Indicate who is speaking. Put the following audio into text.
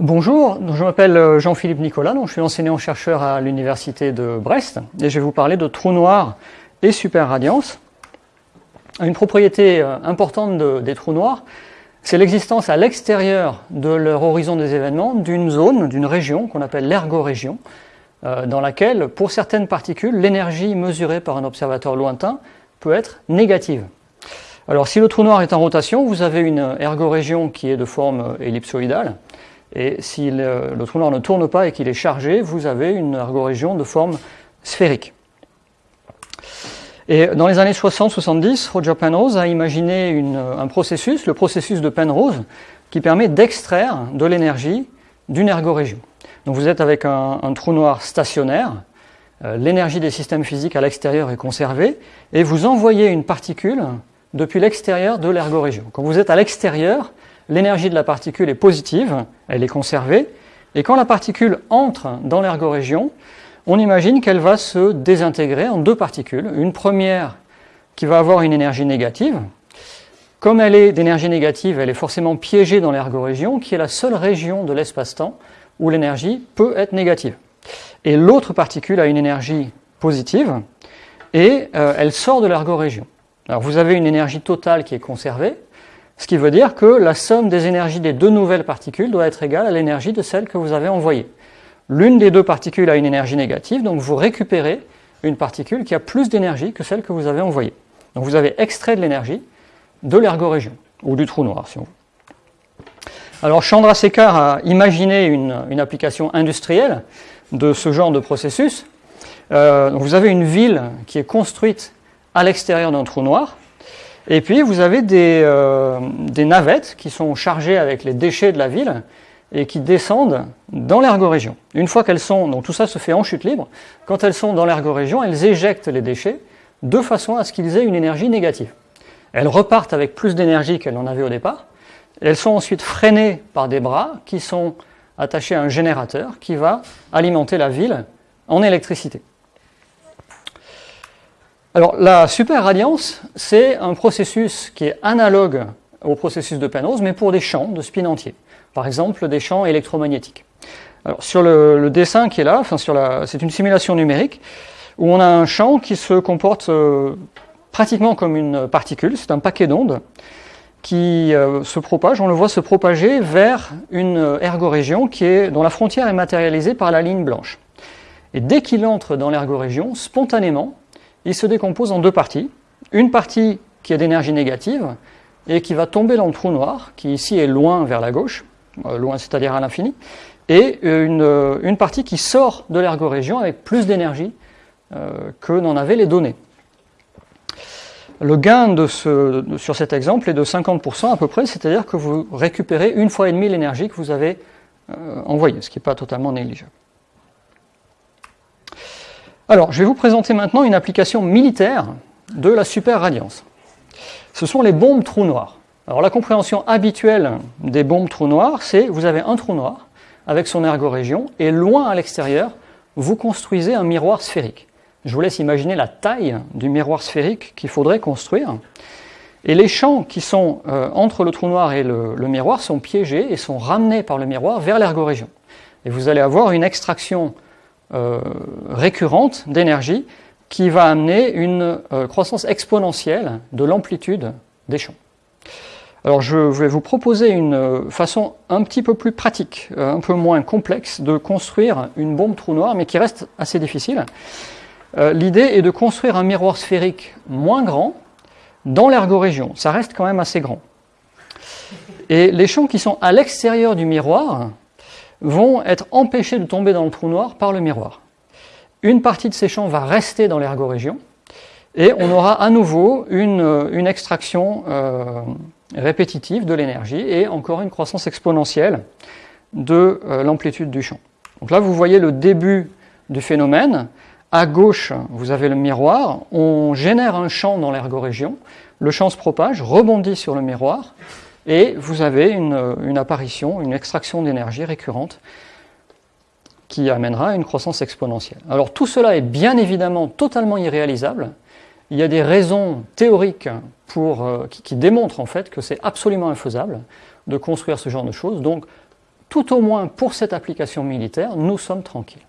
Speaker 1: Bonjour, je m'appelle euh, Jean-Philippe Nicolas, je suis enseignant-chercheur à l'Université de Brest et je vais vous parler de trous noirs et superradiance. Une propriété euh, importante des trous noirs, c'est l'existence à l'extérieur de leur horizon des événements d'une zone, d'une région qu'on appelle l'ergorégion, euh, dans laquelle, pour certaines particules, l'énergie mesurée par un observateur lointain peut être négative. Alors si le trou noir est en rotation, vous avez une ergorégion qui est de forme ellipsoïdale, et si le, trou noir ne tourne pas et qu'il est chargé, vous avez une ergorégion de forme sphérique. Et dans les années 60-70, Roger Penrose a imaginé un processus, le processus de Penrose, qui permet d'extraire de l'énergie d'une ergorégion. Donc vous êtes avec un, trou noir stationnaire, euh, l'énergie des systèmes physiques à l'extérieur est conservée, et vous envoyez une particule depuis l'extérieur de l'ergorégion. Quand vous êtes à l'extérieur, l'énergie de la particule est positive, elle est conservée, et quand la particule entre dans l'ergorégion, on imagine qu'elle va se désintégrer en deux particules. Une première qui va avoir une énergie négative. Comme elle est d'énergie négative, elle est forcément piégée dans l'ergorégion, qui est la seule région de l'espace-temps où l'énergie peut être négative. Et l'autre particule a une énergie positive, et euh, elle sort de l'ergorégion. Alors vous avez une énergie totale qui est conservée, ce qui veut dire que la somme des énergies des deux nouvelles particules doit être égale à l'énergie de celle que vous avez envoyée. L'une des deux particules a une énergie négative, donc vous récupérez une particule qui a plus d'énergie que celle que vous avez envoyée. Donc vous avez extrait de l'énergie de l'ergorégion, ou du trou noir si on veut. Alors Chandrasekhar a imaginé une, application industrielle de ce genre de processus. Euh, vous avez une ville qui est construite à l'extérieur d'un trou noir, et puis vous avez euh, des, navettes qui sont chargées avec les déchets de la ville et qui descendent dans l'ergorégion. Une fois qu'elles sont, donc tout ça se fait en chute libre, quand elles sont dans l'ergorégion, elles éjectent les déchets de façon à ce qu'ils aient une énergie négative. Elles repartent avec plus d'énergie qu'elles n'en avaient au départ. Elles sont ensuite freinées par des bras qui sont attachés à un générateur qui va alimenter la ville en électricité. Alors la superradiance, c'est un processus qui est analogue au processus de Penrose, mais pour des champs de spin entier. Par exemple, des champs électromagnétiques. Alors, sur le, dessin qui est là, enfin, c'est une simulation numérique, où on a un champ qui se comporte euh, pratiquement comme une particule, c'est un paquet d'ondes, qui euh, se propage, on le voit se propager vers une ergorégion qui est, dont la frontière est matérialisée par la ligne blanche. Et dès qu'il entre dans l'ergorégion, spontanément, il se décompose en deux parties. Une partie qui est d'énergie négative et qui va tomber dans le trou noir, qui ici est loin vers la gauche, euh, loin c'est-à-dire à, l'infini, et euh, une, partie qui sort de l'ergorégion avec plus d'énergie euh, que n'en avaient les données. Le gain sur cet exemple est de 50% à peu près, c'est-à-dire que vous récupérez une fois et demie l'énergie que vous avez envoyée, ce qui n'est pas totalement négligeable. Alors, je vais vous présenter maintenant une application militaire de la superradiance. Ce sont les bombes trous noirs. Alors, la compréhension habituelle des bombes trous noirs, c'est vous avez un trou noir avec son ergorégion, et loin à l'extérieur, vous construisez un miroir sphérique. Je vous laisse imaginer la taille du miroir sphérique qu'il faudrait construire. Et les champs qui sont euh, entre le trou noir et le, miroir sont piégés et sont ramenés par le miroir vers l'ergorégion. Et vous allez avoir une extraction euh, récurrente d'énergie qui va amener une euh, croissance exponentielle de l'amplitude des champs. Alors je vais vous proposer une euh, façon un petit peu plus pratique, un peu moins complexe de construire une bombe trou noir, mais qui reste assez difficile. L'idée est de construire un miroir sphérique moins grand dans l'ergorégion. Ça reste quand même assez grand. Et les champs qui sont à l'extérieur du miroir vont être empêchés de tomber dans le trou noir par le miroir. Une partie de ces champs va rester dans l'ergorégion, et on aura à nouveau une, extraction euh, répétitive de l'énergie et encore une croissance exponentielle de euh, l'amplitude du champ. Donc là, vous voyez le début du phénomène. À gauche, vous avez le miroir. On génère un champ dans l'ergorégion. Le champ se propage, rebondit sur le miroir, et vous avez une, apparition, une extraction d'énergie récurrente qui amènera à une croissance exponentielle. Alors tout cela est bien évidemment totalement irréalisable. Il y a des raisons théoriques euh, qui, démontrent en fait que c'est absolument infaisable de construire ce genre de choses. Donc tout au moins pour cette application militaire, nous sommes tranquilles.